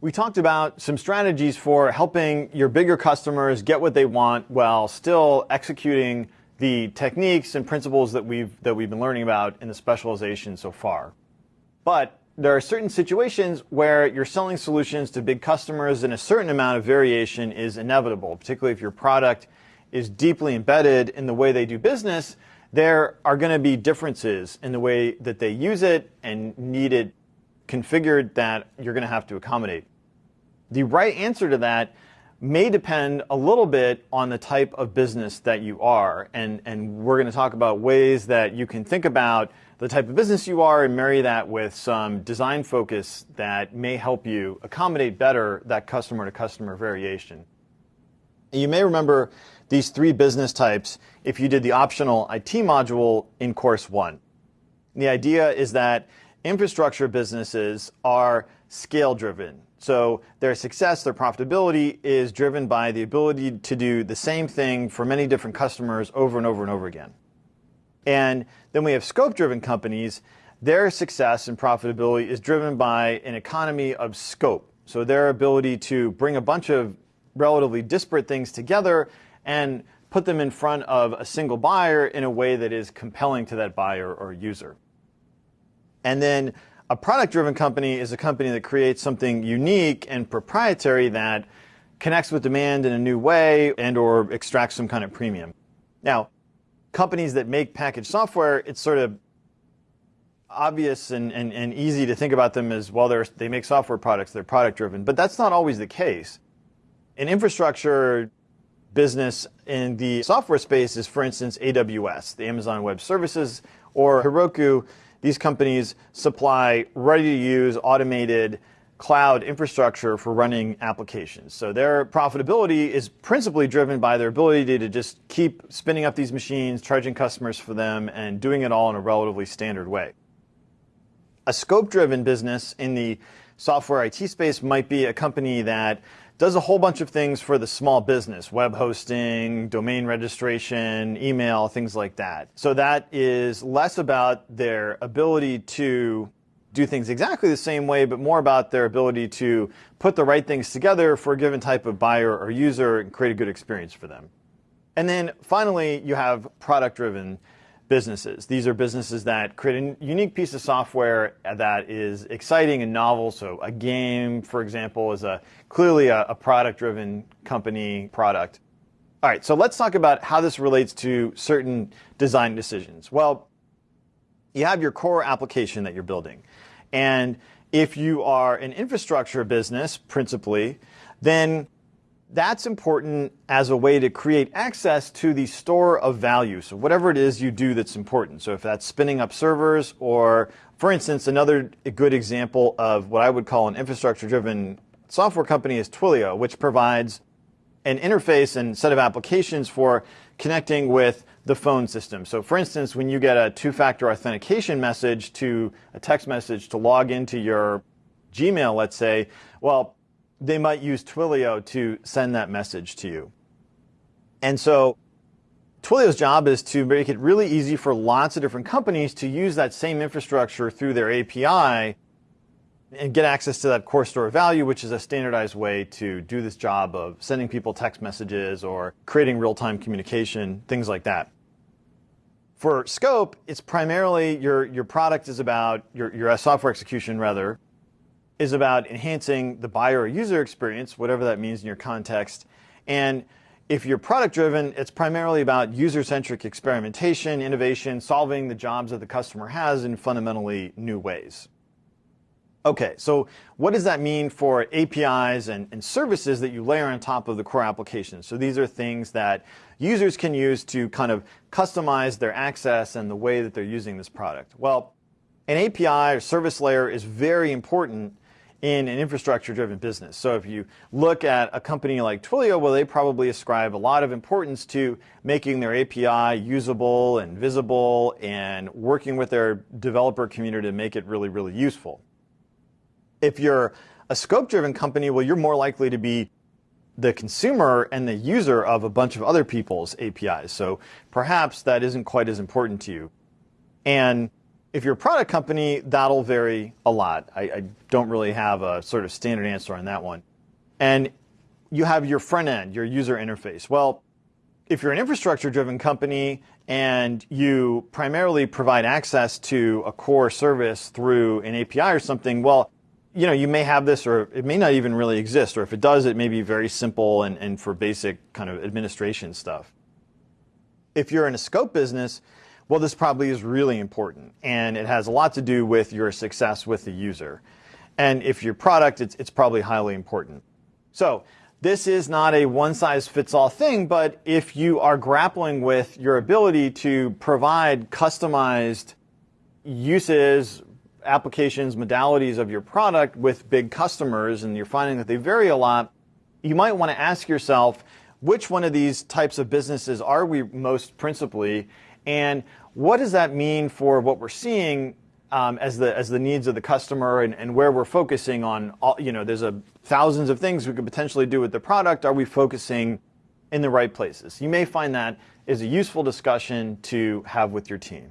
We talked about some strategies for helping your bigger customers get what they want while still executing the techniques and principles that we've, that we've been learning about in the specialization so far. But there are certain situations where you're selling solutions to big customers and a certain amount of variation is inevitable, particularly if your product is deeply embedded in the way they do business, there are going to be differences in the way that they use it and need it configured that you're going to have to accommodate. The right answer to that may depend a little bit on the type of business that you are. And, and we're going to talk about ways that you can think about the type of business you are and marry that with some design focus that may help you accommodate better that customer to customer variation. You may remember these three business types if you did the optional IT module in course one. The idea is that infrastructure businesses are scale driven. So their success, their profitability is driven by the ability to do the same thing for many different customers over and over and over again. And then we have scope driven companies. Their success and profitability is driven by an economy of scope. So their ability to bring a bunch of relatively disparate things together and put them in front of a single buyer in a way that is compelling to that buyer or user. And then a product driven company is a company that creates something unique and proprietary that connects with demand in a new way and or extracts some kind of premium. Now, companies that make packaged software, it's sort of obvious and, and, and easy to think about them as well, they make software products, they're product driven, but that's not always the case. An infrastructure business in the software space is, for instance, AWS, the Amazon Web Services, or Heroku. These companies supply ready-to-use automated cloud infrastructure for running applications. So their profitability is principally driven by their ability to just keep spinning up these machines, charging customers for them, and doing it all in a relatively standard way. A scope-driven business in the software IT space might be a company that does a whole bunch of things for the small business, web hosting, domain registration, email, things like that. So that is less about their ability to do things exactly the same way, but more about their ability to put the right things together for a given type of buyer or user and create a good experience for them. And then finally, you have product driven businesses. These are businesses that create a unique piece of software that is exciting and novel. So a game, for example, is a clearly a, a product-driven company product. All right, so let's talk about how this relates to certain design decisions. Well, you have your core application that you're building. And if you are an infrastructure business, principally, then that's important as a way to create access to the store of value. So whatever it is you do that's important. So if that's spinning up servers or, for instance, another good example of what I would call an infrastructure-driven software company is Twilio, which provides an interface and set of applications for connecting with the phone system. So for instance, when you get a two-factor authentication message to a text message to log into your Gmail, let's say, well, they might use Twilio to send that message to you. And so Twilio's job is to make it really easy for lots of different companies to use that same infrastructure through their API and get access to that core store of value, which is a standardized way to do this job of sending people text messages or creating real-time communication, things like that. For scope, it's primarily your, your product is about, your, your software execution rather, is about enhancing the buyer or user experience, whatever that means in your context. And if you're product driven, it's primarily about user centric experimentation, innovation, solving the jobs that the customer has in fundamentally new ways. Okay, so what does that mean for APIs and, and, services that you layer on top of the core application? So these are things that users can use to kind of customize their access and the way that they're using this product. Well, an API or service layer is very important in an infrastructure driven business. So if you look at a company like Twilio, well, they probably ascribe a lot of importance to making their API usable and visible and working with their developer community to make it really, really useful. If you're a scope driven company, well, you're more likely to be the consumer and the user of a bunch of other people's APIs. So perhaps that isn't quite as important to you. And If you're a product company, that'll vary a lot. I, I don't really have a sort of standard answer on that one. And you have your front end, your user interface. Well, if you're an infrastructure driven company and you primarily provide access to a core service through an API or something, well, you know, you may have this or it may not even really exist, or if it does, it may be very simple and, and for basic kind of administration stuff. If you're in a scope business, well, this probably is really important and it has a lot to do with your success with the user. And if your product, it's, it's probably highly important. So this is not a one size fits all thing, but if you are grappling with your ability to provide customized uses, applications, modalities of your product with big customers, and you're finding that they vary a lot, you might want to ask yourself, which one of these types of businesses are we most principally, and what does that mean for what we're seeing um, as the as the needs of the customer and, and where we're focusing on all, you know there's a thousands of things we could potentially do with the product. Are we focusing in the right places? You may find that is a useful discussion to have with your team